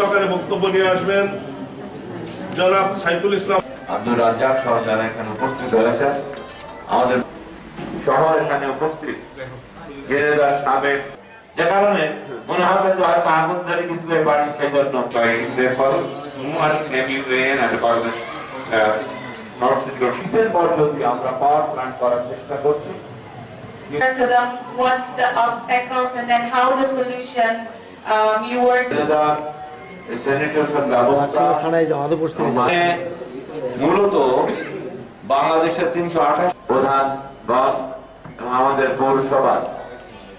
আকারে বক্তব্য আসবেন সাইফুল ইসলাম আব্দুল সহ যারা এখানে উপস্থিত আমাদের শহর এখানে উপস্থিত জেলেদার সাবেক। যে কারণে মনে হবে যে হয়তো আগুন ধরে পারি সেই জন্য তাই দেখল মুয়াজ নেমিউয়েন আর বাংলাদেশ নর্থ সিটি ডিসেম্বর যদি আমরা পাওয়ার প্ল্যান্ট করার চেষ্টা করছি? To them what's the obstacles and then how the solution um, you মানে মূলত বাংলাদেশের তিনশো আঠাশ প্রধানগণ এবং আমাদের পৌরসভা।